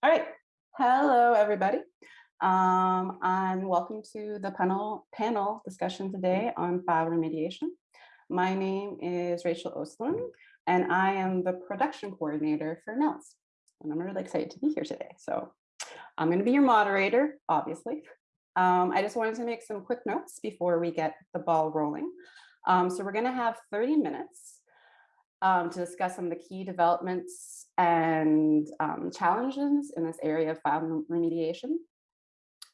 All right. Hello, everybody. Um, and welcome to the panel, panel discussion today on file remediation. My name is Rachel Oslin, and I am the production coordinator for NELS. And I'm really excited to be here today. So I'm going to be your moderator, obviously. Um, I just wanted to make some quick notes before we get the ball rolling. Um, so we're going to have 30 minutes um, to discuss some of the key developments and um, challenges in this area of file remediation.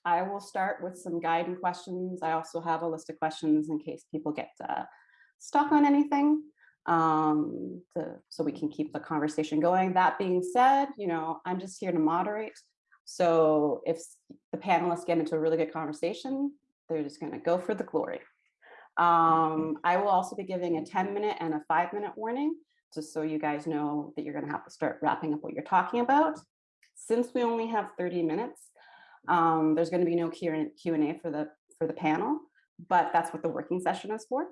I will start with some guiding questions. I also have a list of questions in case people get uh, stuck on anything um, to, so we can keep the conversation going. That being said, you know, I'm just here to moderate. So if the panelists get into a really good conversation, they're just gonna go for the glory. Um, I will also be giving a 10 minute and a five minute warning, just so you guys know that you're gonna have to start wrapping up what you're talking about. Since we only have 30 minutes, um, there's gonna be no Q&A for the, for the panel, but that's what the working session is for.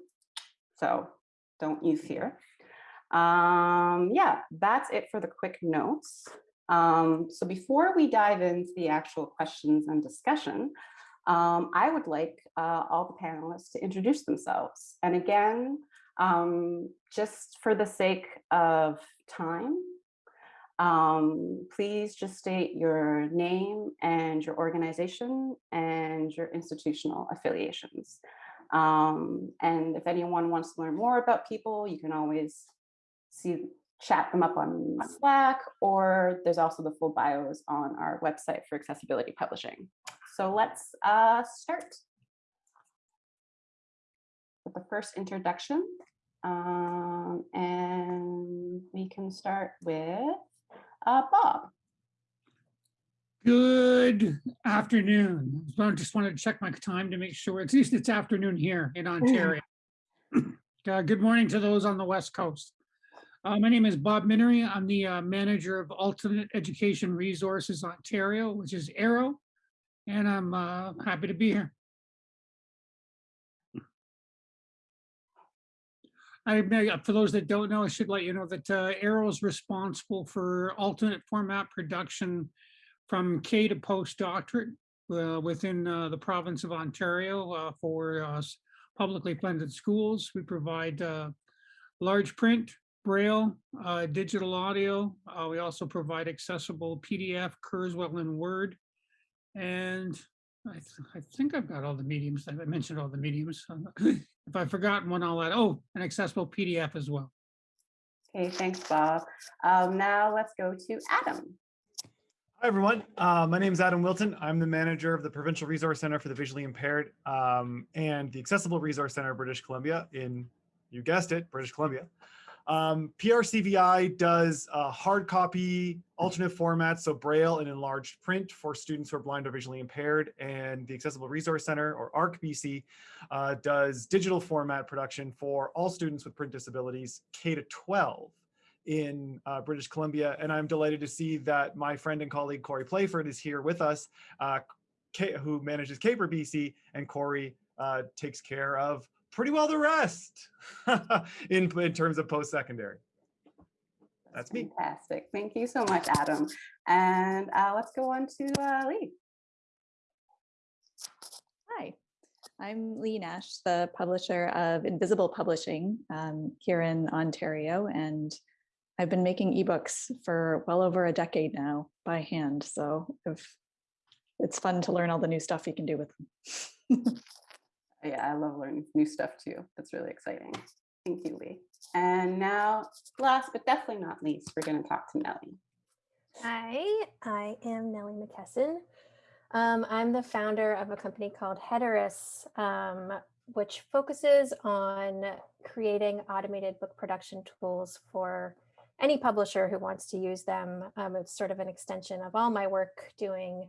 So don't you fear. Um, yeah, that's it for the quick notes. Um, so before we dive into the actual questions and discussion, um, I would like uh, all the panelists to introduce themselves. And again, um, just for the sake of time, um, please just state your name and your organization and your institutional affiliations. Um, and if anyone wants to learn more about people, you can always see chat them up on Slack, or there's also the full bios on our website for accessibility publishing. So let's uh, start with the first introduction. Um, and we can start with uh, Bob. Good afternoon. I just wanted to check my time to make sure, at least it's afternoon here in Ontario. uh, good morning to those on the West Coast. Uh, my name is Bob Minery. I'm the uh, manager of Alternate Education Resources Ontario, which is AERO, and I'm uh, happy to be here. I for those that don't know, I should let you know that uh, AERO is responsible for alternate format production from K to postdoctorate uh, within uh, the province of Ontario uh, for uh, publicly funded schools. We provide uh, large print, braille, uh, digital audio. we also provide accessible PDF, Kurzweil, and Word. And I, th I, think I've got all the mediums. I mentioned all the mediums. if I've forgotten one, I'll add, oh, an accessible PDF as well. Okay, thanks, Bob. Um, now let's go to Adam. Hi, everyone. Uh, my name is Adam Wilton. I'm the manager of the Provincial Resource Center for the Visually Impaired um, and the Accessible Resource Center of British Columbia in, you guessed it, British Columbia. Um, PRCVI does uh, hard copy, alternate formats, so Braille and enlarged print for students who are blind or visually impaired. And the Accessible Resource Center, or ARC-BC, uh, does digital format production for all students with print disabilities K to 12 in uh, British Columbia. And I'm delighted to see that my friend and colleague Corey Playford is here with us, uh, who manages CAPER BC, and Corey uh, takes care of pretty well the rest in, in terms of post-secondary. That's, That's me. Fantastic. Thank you so much, Adam. And uh, let's go on to uh, Leigh. Hi, I'm Leigh Nash, the publisher of Invisible Publishing um, here in Ontario, and I've been making ebooks for well over a decade now by hand. So if it's fun to learn all the new stuff you can do with them. yeah, I love learning new stuff too. That's really exciting. Thank you, Leigh. And now, last but definitely not least, we're going to talk to Nellie. Hi, I am Nellie McKesson. Um, I'm the founder of a company called Hederis, um, which focuses on creating automated book production tools for any publisher who wants to use them. Um, it's sort of an extension of all my work doing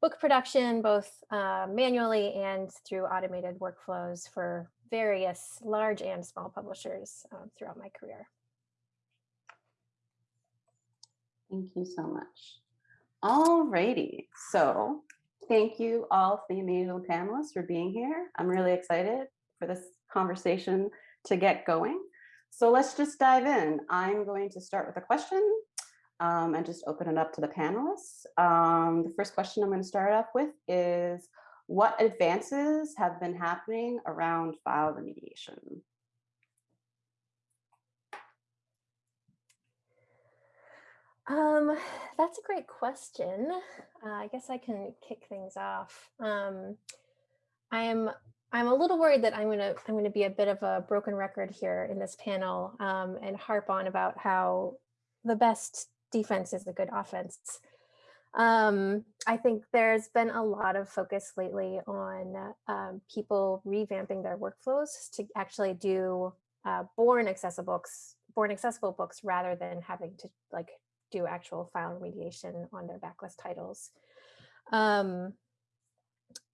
book production, both uh, manually and through automated workflows for various large and small publishers uh, throughout my career. Thank you so much. All righty, so thank you all the amazing panelists for being here. I'm really excited for this conversation to get going. So let's just dive in. I'm going to start with a question. Um, and just open it up to the panelists. Um, the first question I'm going to start off with is what advances have been happening around file remediation? Um, that's a great question. Uh, I guess I can kick things off. Um, I'm I'm a little worried that I'm gonna I'm gonna be a bit of a broken record here in this panel um, and harp on about how the best defense is a good offense. Um, I think there's been a lot of focus lately on um, people revamping their workflows to actually do uh, born accessible books, born accessible books rather than having to like do actual file remediation on their backlist titles. Um,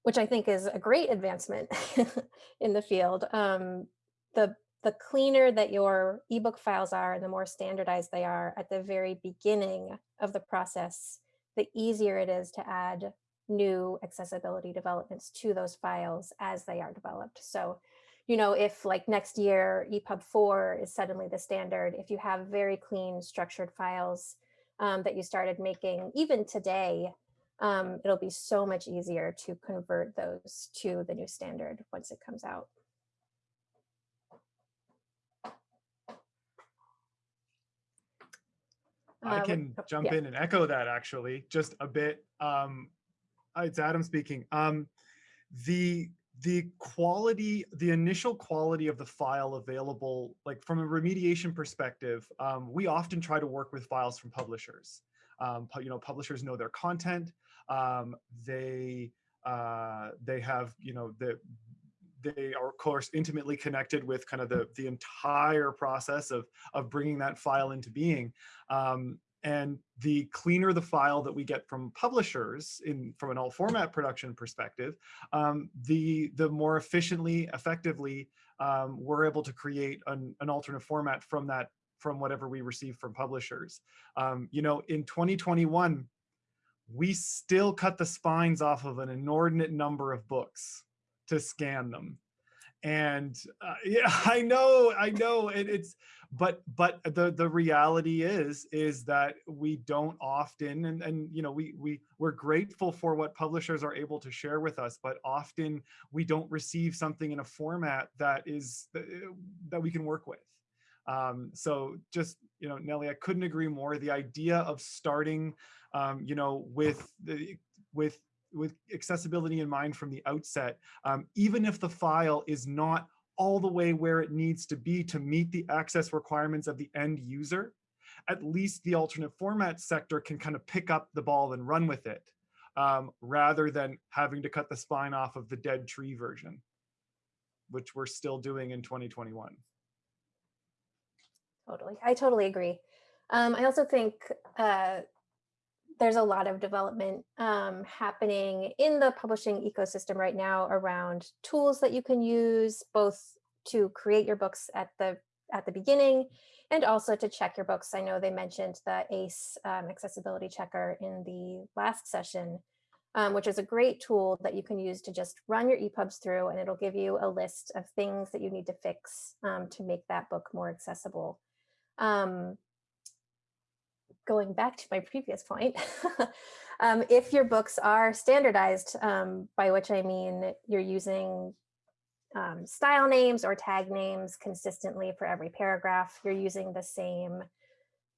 which I think is a great advancement in the field. Um, the, the cleaner that your ebook files are and the more standardized they are at the very beginning of the process, the easier it is to add new accessibility developments to those files as they are developed. So, you know, if like next year EPUB 4 is suddenly the standard, if you have very clean structured files um, that you started making even today, um, it'll be so much easier to convert those to the new standard once it comes out. I can oh, jump yeah. in and echo that actually, just a bit. Um, uh, it's Adam speaking. Um, the the quality, the initial quality of the file available, like from a remediation perspective, um, we often try to work with files from publishers. Um, you know, publishers know their content. Um, they uh, they have you know the they are of course intimately connected with kind of the the entire process of of bringing that file into being. Um, and the cleaner the file that we get from publishers in from an all format production perspective um, the the more efficiently effectively um, we're able to create an, an alternate format from that from whatever we receive from publishers. Um, you know in 2021 we still cut the spines off of an inordinate number of books to scan them. And uh, yeah i know i know it, it's but but the the reality is is that we don't often and and you know we we we're grateful for what publishers are able to share with us but often we don't receive something in a format that is that, that we can work with. Um so just you know nellie i couldn't agree more. The idea of starting um you know with the with with accessibility in mind from the outset, um, even if the file is not all the way where it needs to be to meet the access requirements of the end user, at least the alternate format sector can kind of pick up the ball and run with it, um, rather than having to cut the spine off of the dead tree version, which we're still doing in 2021. Totally. I totally agree. Um, I also think uh, there's a lot of development um, happening in the publishing ecosystem right now around tools that you can use both to create your books at the at the beginning and also to check your books. I know they mentioned the ACE um, accessibility checker in the last session, um, which is a great tool that you can use to just run your EPUBs through and it'll give you a list of things that you need to fix um, to make that book more accessible. Um, going back to my previous point, um, if your books are standardized, um, by which I mean you're using um, style names or tag names consistently for every paragraph, you're using the same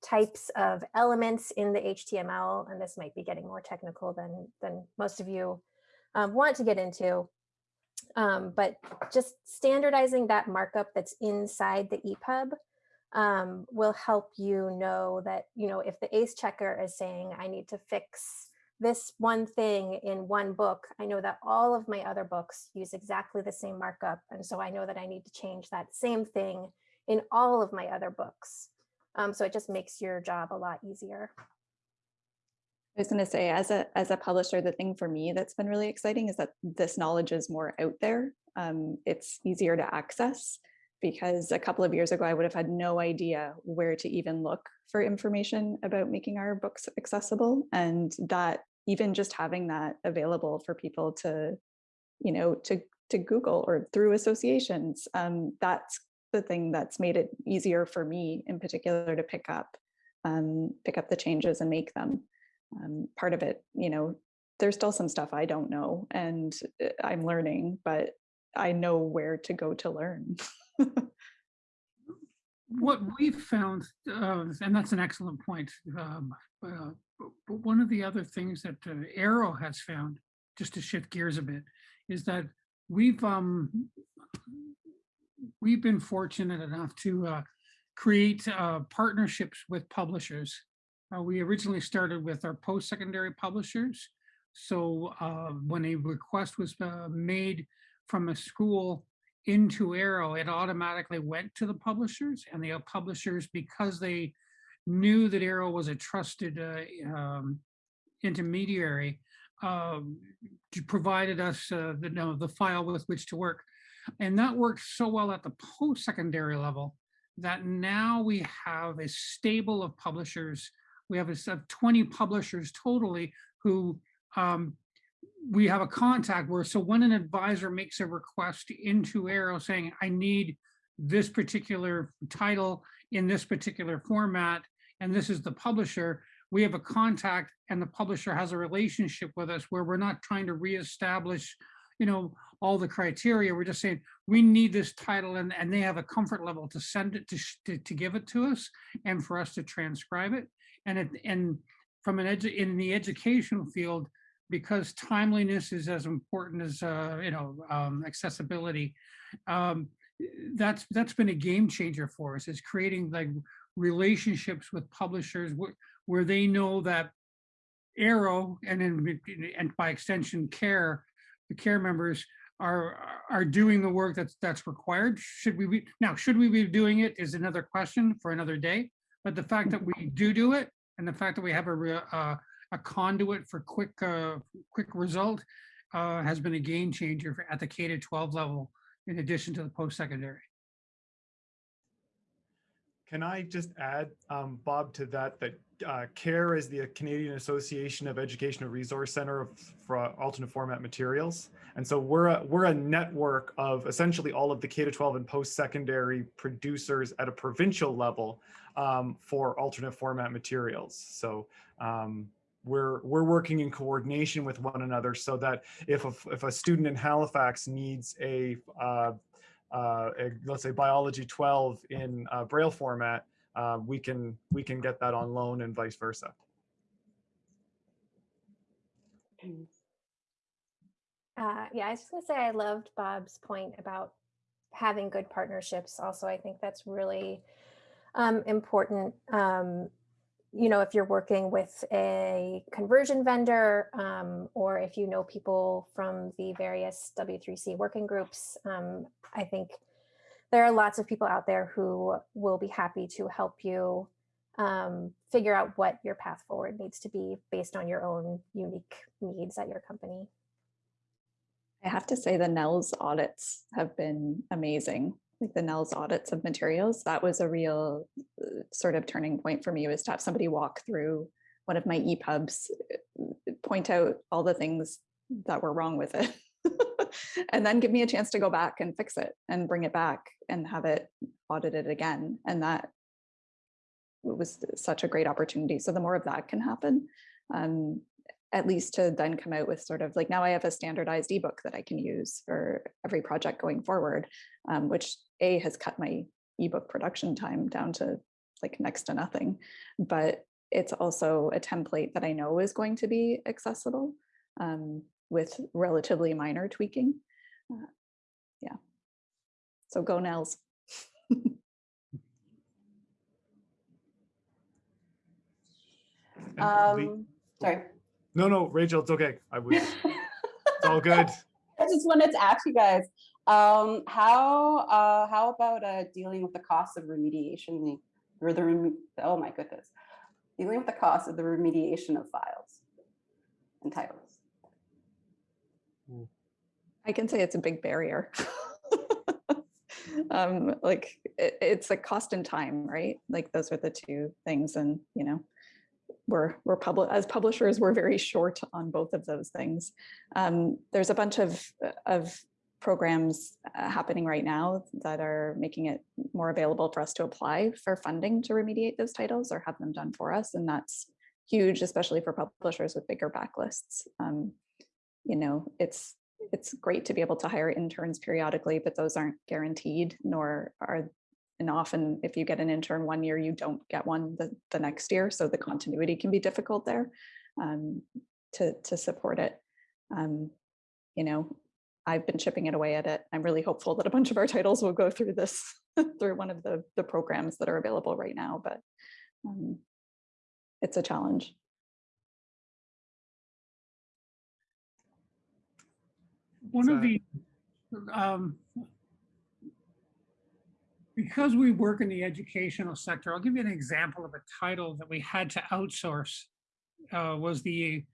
types of elements in the HTML, and this might be getting more technical than, than most of you um, want to get into. Um, but just standardizing that markup that's inside the EPUB um, will help you know that, you know, if the ACE checker is saying, I need to fix this one thing in one book, I know that all of my other books use exactly the same markup. And so I know that I need to change that same thing in all of my other books. Um, so it just makes your job a lot easier. I was going to say, as a as a publisher, the thing for me that's been really exciting is that this knowledge is more out there. Um, it's easier to access because a couple of years ago, I would have had no idea where to even look for information about making our books accessible. And that even just having that available for people to, you know, to to Google or through associations, um, that's the thing that's made it easier for me in particular to pick up um, pick up the changes and make them. Um, part of it, you know, there's still some stuff I don't know and uh, I'm learning, but I know where to go to learn. What we've found, uh, and that's an excellent point, um, uh, but one of the other things that uh, AERO has found, just to shift gears a bit, is that we've um, we've been fortunate enough to uh, create uh, partnerships with publishers. Uh, we originally started with our post-secondary publishers. So when a request was made from a school into AERO, it automatically went to the publishers and the uh, publishers, because they knew that AERO was a trusted uh, um, intermediary, t- provided us uh, the, no, the file with which to work. And that worked so well at the post-secondary level that now we have a stable of publishers. We have a set of 20 publishers totally who um, we have a contact where, so when an advisor makes a request into AERO saying, I need this particular title in this particular format, and this is the publisher, we have a contact and the publisher has a relationship with us where we're not trying to reestablish, you know, all the criteria. We're just saying, we need this title and, and they have a comfort level to send it to, to, to give it to us and for us to transcribe it. And it, and from an edu, in the educational field, because timeliness is as important as, uh, you know, um, accessibility. Um, that's, that's been a game changer for us is creating like relationships with publishers where, where they know that AERO and then, and by extension CAER, the CAER members are, are doing the work that's, that's required. Should we be, now, should we be doing it is another question for another day. But the fact that we do do it and the fact that we have a, uh, a conduit for quick, uh, quick result uh, has been a game changer for- at the K to 12 level, in addition to the post-secondary. Can I just add, um, Bob, to that, that uh, CAER is the Canadian Association of Educational Resource Center of- for alternate format materials. And so we're a, we're a network of essentially all of the K to 12 and post-secondary producers at a provincial level um, for alternate format materials. So um, we're we're working in coordination with one another so that if a, if a student in Halifax needs a uh, uh, a, let's say biology 12 in uh, braille format, uh, we can we can get that on loan and vice versa. Uh, yeah, I was just gonna say I loved Bob's point about having good partnerships. Also, I think that's really um, important. Um, you know, if you're working with a conversion vendor, um, or if you know people from the various W3C working groups, um, I think there are lots of people out there who will be happy to help you um, figure out what your path forward needs to be based on your own unique needs at your company. I have to say the NELS audits have been amazing. Like the NELS audits of materials, that was a real uh, sort of turning point for me was to have somebody walk through one of my EPUBs, uh, point out all the things that were wrong with it. and then give me a chance to go back and fix it and bring it back and have it audited again. And that was such a great opportunity. So the more of that can happen, um, at least to then come out with sort of like now I have a standardized ebook that I can use for every project going forward, um, which A has cut my ebook production time down to like next to nothing. But it's also a template that I know is going to be accessible um, with relatively minor tweaking. Uh, yeah. So go Nels. Um, sorry. No, no, Rachel, it's okay. I was it's all good. I just wanted to ask you guys, um, how, uh, how about, uh, dealing with the cost of remediation, the- or the, reme- oh my goodness, dealing with the cost of the remediation of files and titles? I can say it's a big barrier. um, like it, it's a cost and time, right? Like those are the two things. And, you know, we're, we're as publishers, we're very short on both of those things. Um, there's a bunch of, of programs uh, happening right now that are making it more available for us to apply for funding to remediate those titles or have them done for us. And that's huge, especially for publishers with bigger backlists. Um, you know, it's it's great to be able to hire interns periodically, but those aren't guaranteed, nor are and often if you get an intern one year, you don't get one the, the next year. So the continuity can be difficult there um, to, to support it. Um, you know, I've been chipping it away at it. I'm really hopeful that a bunch of our titles will go through this, through one of the, the programs that are available right now, but um, it's a challenge. One of the, um, because we work in the educational sector, I'll give you an example of a title that we had to outsource. uh, Was the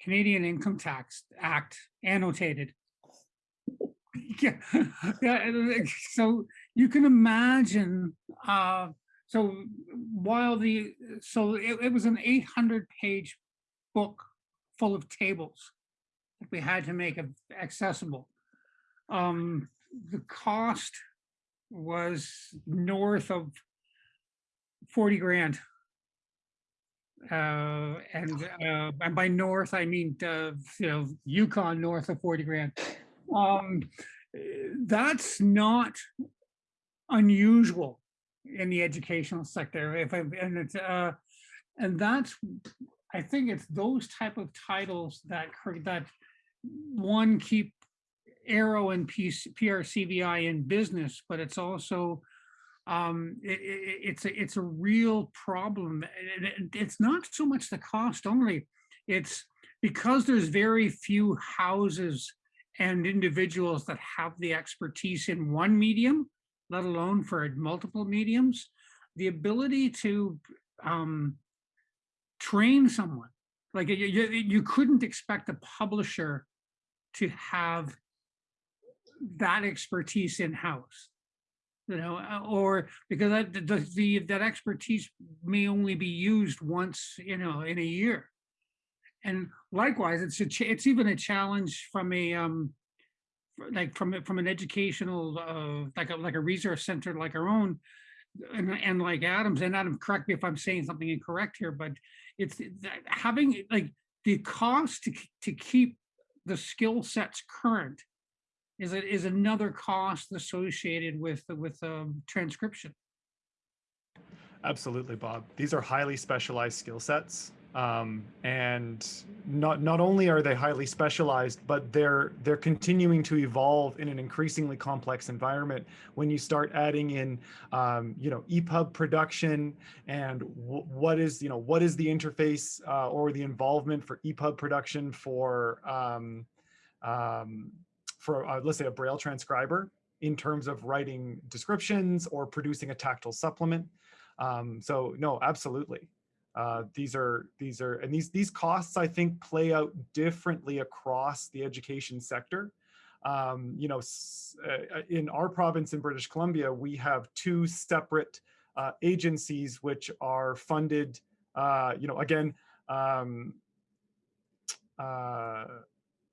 Canadian Income Tax Act annotated. Yeah, uh, so you can imagine, uh, so while the, so it, it was an eight hundred page book full of tables that we had to make accessible. Um, the cost was north of forty grand. Uh, and, uh, and by north, I mean, uh, you know, Yukon north of forty grand. Um, that's not unusual in the educational sector. If I, and it's, uh, and that's, I think it's those type of titles that, that one, keep AERO and PRCVI in business, but it's also, um, it, it, it's a, it's a real problem. it- It's not so much the cost only, it's because there's very few houses and individuals that have the expertise in one medium, let alone for multiple mediums, the ability to, um, train someone. Like you, you, you couldn't expect a publisher to have that expertise in-house. You know, uh, or because that, the, the, that expertise may only be used once, you know, in a year. And likewise, it's a, it's even a challenge from a, um, like from, from an educational, uh, like a, like a resource center like our own, and, and like Adams, and Adam, correct me if I'm saying something incorrect here, but it's having, like, the cost to, to keep the skill sets current is it is another cost associated with with um, transcription. Absolutely, Bob. These are highly specialized skill sets. Um, and not not only are they highly specialized, but they're they're continuing to evolve in an increasingly complex environment. When you start adding in, um, you know, EPUB production and what is you know what is the interface uh, or the involvement for EPUB production for um, um, for uh, let's say a Braille transcriber in terms of writing descriptions or producing a tactile supplement. Um, so no, absolutely. Uh, these are these are and these these costs I think play out differently across the education sector. Um, you know, uh, uh, in our province in British Columbia, we have two separate uh, agencies which are funded. Uh, you know, again, um,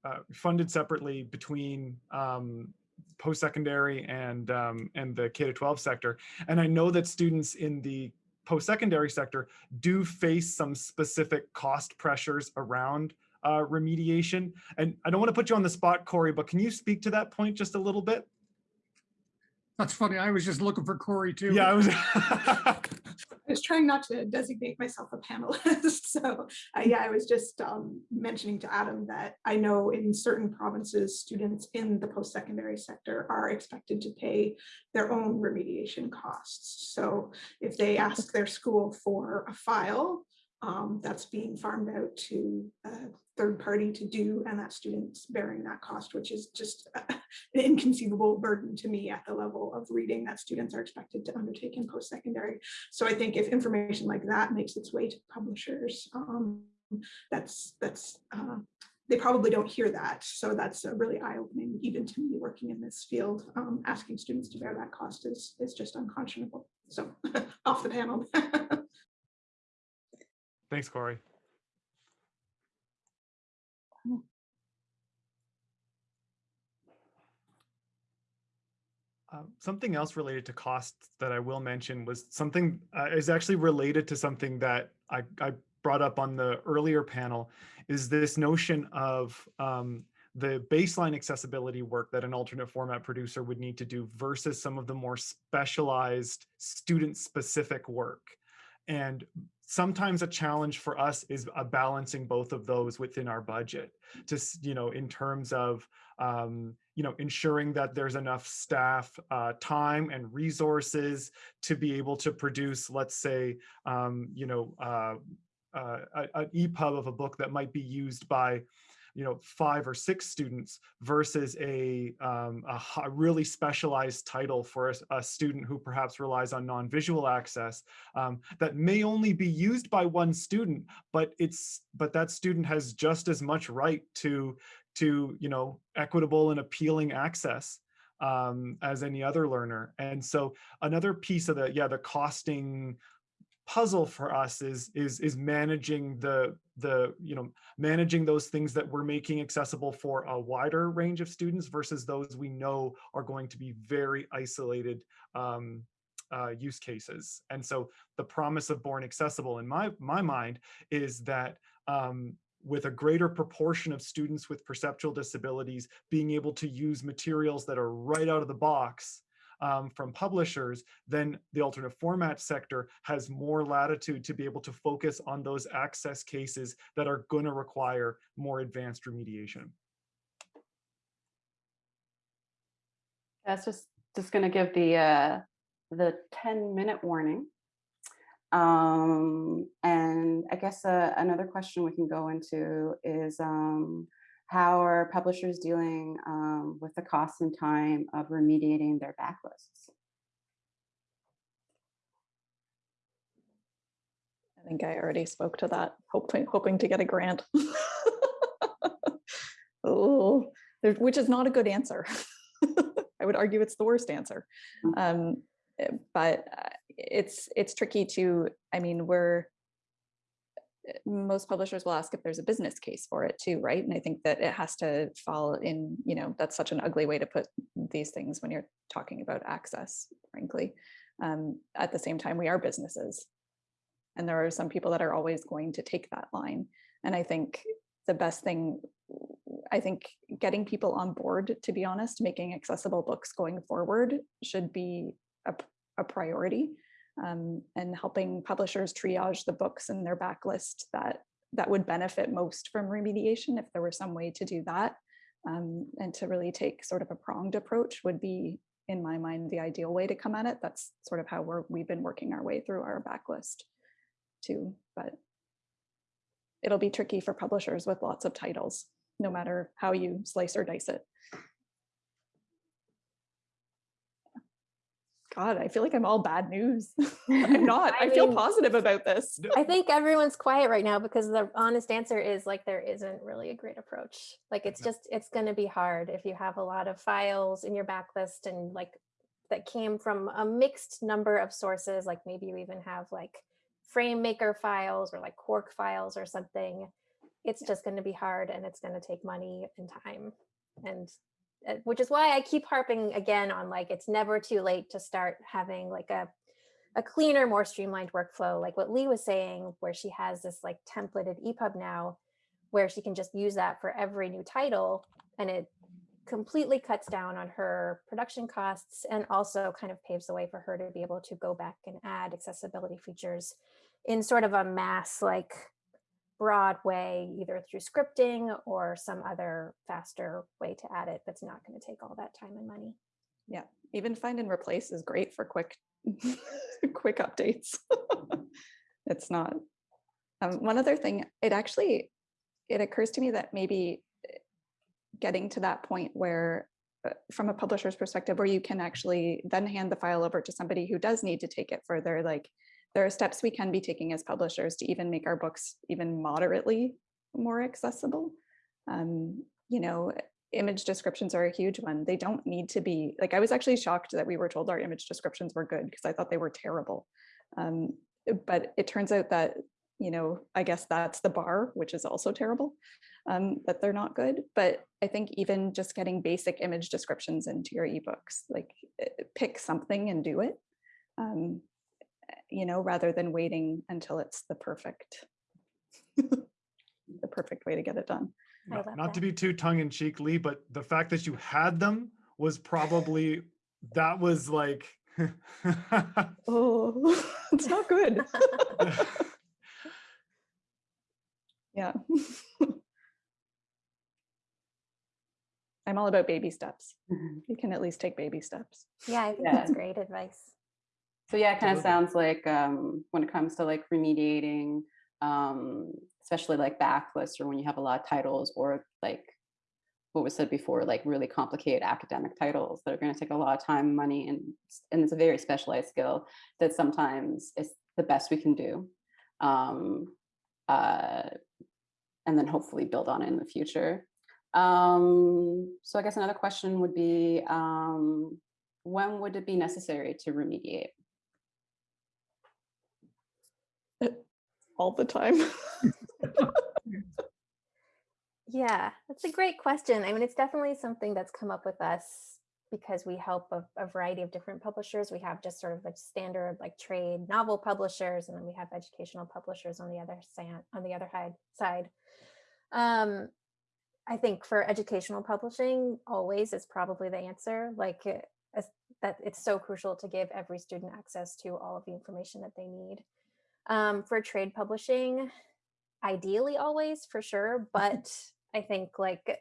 uh, funded separately between um, post-secondary and um, and the K to 12 sector. And I know that students in the post-secondary sector do face some specific cost pressures around uh, remediation. And I don't want to put you on the spot, Corey, but can you speak to that point just a little bit? That's funny. I was just looking for Corey too. Yeah, I was. I was trying not to designate myself a panelist. So uh, yeah, I was just um, mentioning to Adam that I know in certain provinces, students in the post-secondary sector are expected to pay their own remediation costs. So if they ask their school for a file, um, that's being farmed out to a third party to do, and that student's bearing that cost, which is just an inconceivable burden to me at the level of reading that students are expected to undertake in post-secondary. So I think if information like that makes its way to publishers, um, that's, that's, uh, they probably don't hear that. So that's really eye-opening, even to me working in this field. Um, asking students to bear that cost is, is just unconscionable. So off the panel. Thanks, Corey. Uh, something else related to costs that I will mention was something uh, is actually related to something that I, I brought up on the earlier panel is this notion of um, the baseline accessibility work that an alternate format producer would need to do versus some of the more specialized student specific work. And sometimes a challenge for us is balancing both of those within our budget just you know in terms of um, you know ensuring that there's enough staff uh, time and resources to be able to produce let's say um, you know uh, uh, an EPUB of a book that might be used by you know five or six students versus a, um, a, really specialized title for a student who perhaps relies on non-visual access um, that may only be used by one student but it's but that student has just as much right to to you know equitable and appealing access um, as any other learner. And so another piece of the yeah the costing puzzle for us is is is managing the the you know managing those things that we're making accessible for a wider range of students versus those we know are going to be very isolated um, uh, use cases. And so the promise of Born Accessible in my my mind is that um, with a greater proportion of students with perceptual disabilities being able to use materials that are right out of the box um, from publishers, then the alternate format sector has more latitude to be able to focus on those access cases that are going to require more advanced remediation. That's just, just gonna give the, uh, the ten minute warning. Um, and I guess, uh, another question we can go into is, um, how are publishers dealing, um, with the cost and time of remediating their backlists? I think I already spoke to that, hoping, hoping to get a grant. Oh, which is not a good answer. I would argue it's the worst answer. Mm. Um, eh, But uh, it's, it's tricky to, I mean, we're, most publishers will ask if there's a business case for it too, right? And I think that it has to fall in, you know, that's such an ugly way to put these things when you're talking about access, frankly. Um, At the same time, we are businesses. And there are some people that are always going to take that line. And I think the best thing, I think getting people on board, to be honest, making accessible books going forward should be a, a priority. Um, and helping publishers triage the books in their backlist that that would benefit most from remediation if there were some way to do that. Um, and to really take sort of a pronged approach would be, in my mind, the ideal way to come at it. That's sort of how we're we've been working our way through our backlist too, but it'll be tricky for publishers with lots of titles, no matter how you slice or dice it. God, I feel like I'm all bad news. I'm not. I, I feel mean- positive about this. I think everyone's quiet right now because the honest answer is like there isn't really a great approach. Like it's just it's going to be hard if you have a lot of files in your backlist and like that came from a mixed number of sources. Like maybe you even have like FrameMaker files or like Quark files or something. It's just going to be hard and it's going to take money and time. And Uh, which is why I keep harping again on like it's never too late to start having like a a cleaner, more streamlined workflow, like what Leigh was saying, where she has this like templated EPUB now, where she can just use that for every new title, and it completely cuts down on her production costs and also kind of paves the way for her to be able to go back and add accessibility features in sort of a mass like broad way, either through scripting or some other faster way to add it that's not going to take all that time and money. Yeah, even find and replace is great for quick, quick updates. it's not. Um, one other thing, it actually, it occurs to me that maybe eh, getting to that point where, uh, from a publisher's perspective, where you can actually then hand the file over to somebody who does need to take it further, like there are steps we can be taking as publishers to even make our books even moderately more accessible. Um, you know, image descriptions are a huge one. They don't need to be like I was actually shocked that we were told our image descriptions were good because I thought they were terrible. Um, but it turns out that you know I guess that's the bar, which is also terrible. um, that they're not good. But I think even just getting basic image descriptions into your ebooks, like pick something and do it, um, you know, rather than waiting until it's the perfect, the perfect way to get it done. Not- Not to be too tongue in cheek, Leigh, but the fact that you had them was probably, that was like. Oh, it's not good. Yeah. I'm all about baby steps. Mhm. You can at least take baby steps. Yeah, I think Yeah. that's great advice. So yeah, it kind of sounds like um, when it comes to like remediating, um, especially like backlists or when you have a lot of titles or like what was said before, like really complicated academic titles that are going to take a lot of time, money, and and it's a very specialized skill that sometimes is the best we can do. Um, uh, and then hopefully build on it in the future. Um, so I guess another question would be, um, when would it be necessary to remediate? All the time. Yeah, that's a great question. I mean, it's definitely something that's come up with us because we help a, a variety of different publishers. We have just sort of like standard like trade novel publishers, and then we have educational publishers on the other side. On the other side. Um, I think for educational publishing, always is probably the answer. Like as- that, it's so crucial to give every student access to all of the information that they need. Um, for trade publishing, ideally always for sure but i think like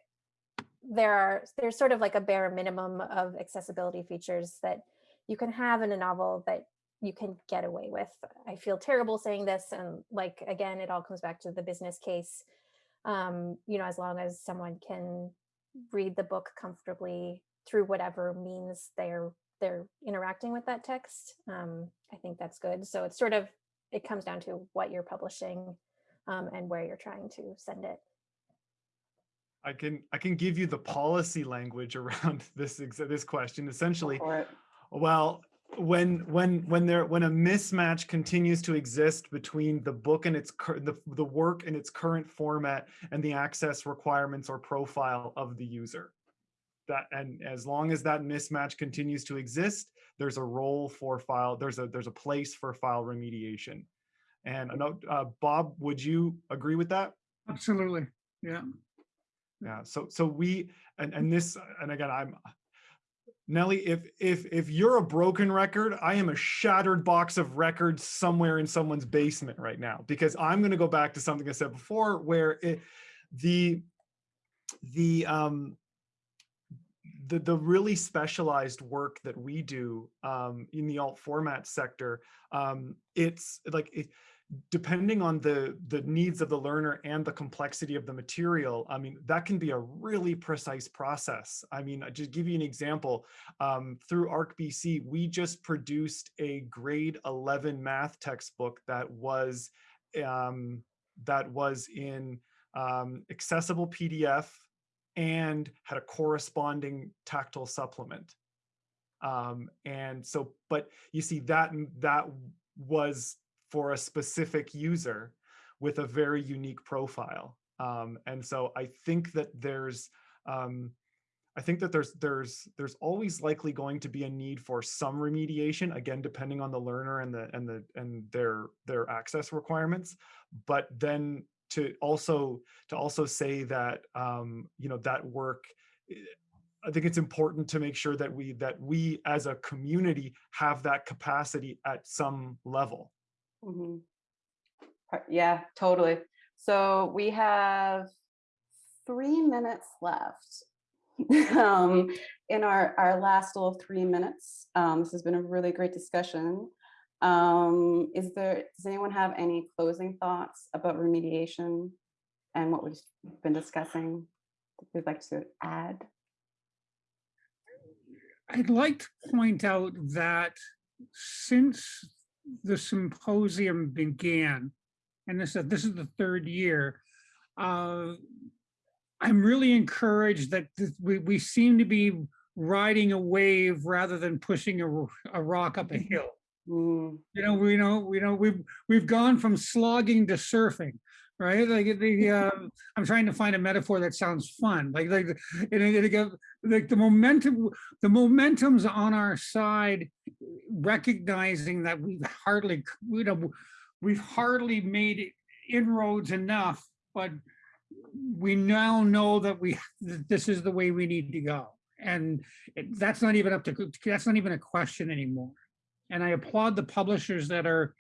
there are there's sort of like a bare minimum of accessibility features that you can have in a novel that you can get away with. I feel terrible saying this and like again it all comes back to the business case. Um you know as long as someone can read the book comfortably through whatever means they're they're interacting with that text um i think that's good. So it's sort of it comes down to what you're publishing um, and where you're trying to send it. I can, I can give you the policy language around this, this question. Essentially. Well, when when when there when a mismatch continues to exist between the book and its cur- the the work in its current format and the access requirements or profile of the user. That and as long as that mismatch continues to exist, there's a role for file. There's a there's a place for file remediation. And I know, uh, Bob, would you agree with that? Absolutely. Yeah. Yeah, so so we and and this and again I'm Nellie, if if if you're a broken record, I am a shattered box of records somewhere in someone's basement right now because I'm going to go back to something I said before where it the the um the the really specialized work that we do um in the alt format sector um it's like it, depending on the the needs of the learner and the complexity of the material i mean that can be a really precise process. I mean I just give you an example um, through ARC-BC we just produced a grade 11 math textbook that was um, that was in um, accessible pdf and had a corresponding tactile supplement um, and so but you see that that was for a specific user with a very unique profile. Um, and so I think that there's, um, I think that there's there's there's always likely going to be a need for some remediation, again, depending on the learner and the and the and their their access requirements. But then to also to also say that um, you know that work. I think it's important to make sure that we that we as a community have that capacity at some level. Mhm. Yeah, totally. So we have three minutes left. um, in our, our last little three minutes, um, this has been a really great discussion. Um, is there, does anyone have any closing thoughts about remediation and what we've been discussing? that They'd like to add? I'd like to point out that since the symposium began, and this is, this is the third year, uh, I'm really encouraged that th- we, we seem to be riding a wave rather than pushing a, a rock up a hill. Mm, You know, we know, we know, we've, we've gone from slogging to surfing. right? Like the, uh, I'm trying to find a metaphor that sounds fun, like, like, it- it go- like the momentum, the momentum's on our side, recognizing that we've hardly, you know, we've hardly made inroads enough, but we now know that we, that this is the way we need to go. And it- that's not even up to, that's not even a question anymore. And I applaud the publishers that are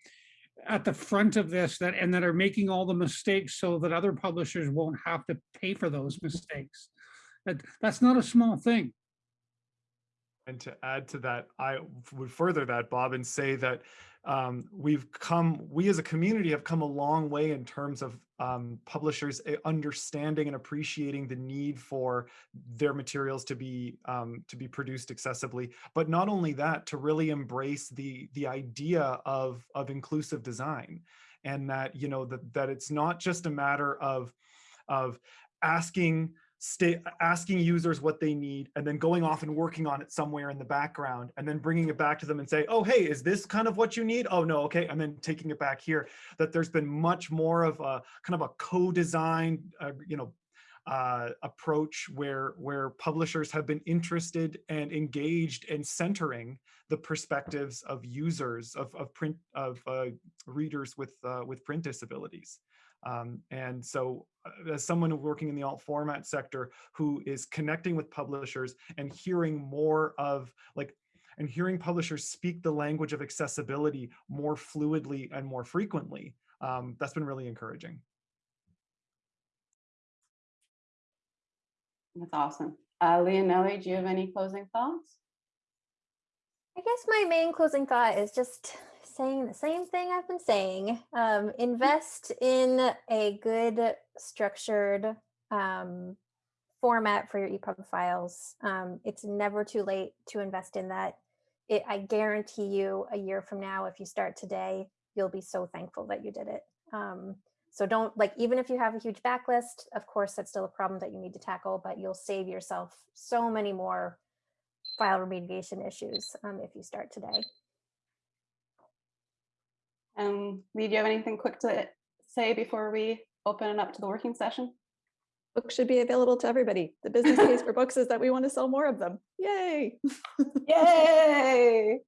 at the front of this that, and that are making all the mistakes so that other publishers won't have to pay for those mistakes. That, that's not a small thing. And to add to that, I would further that, Bob, and say that um, we've come, we as a community have come a long way in terms of um, publishers eh, understanding and appreciating the need for their materials to be um, to be produced accessibly. But not only that, to really embrace the the idea of of inclusive design, and that you know that that it's not just a matter of of asking stay asking users what they need and then going off and working on it somewhere in the background and then bringing it back to them and say oh hey is this kind of what you need? Oh no okay and then taking it back here. That there's been much more of a kind of a co-design uh, you know uh, approach where where publishers have been interested and engaged in centering the perspectives of users of, of print of uh, readers with uh, with print disabilities um, and so uh, as someone working in the alt format sector who is connecting with publishers and hearing more of like and hearing publishers speak the language of accessibility more fluidly and more frequently um, that's been really encouraging That's awesome. Uh, Leonelli, do you have any closing thoughts? I guess my main closing thought is just saying the same thing I've been saying. Um, invest in a good structured um, format for your EPUB files. Um, it's never too late to invest in that. It, I guarantee you a year from now, if you start today, you'll be so thankful that you did it. Um, so don't like, even if you have a huge backlist, of course, that's still a problem that you need to tackle, but you'll save yourself so many more file remediation issues um, if you start today. Um, Leigh, do you have anything quick to say before we open it up to the working session? Books should be available to everybody. The business case for books is that we want to sell more of them. Yay. Yay!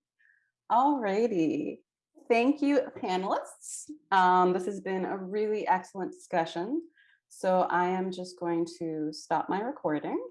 All righty. Thank you, panelists. Um, this has been a really excellent discussion. So I am just going to stop my recording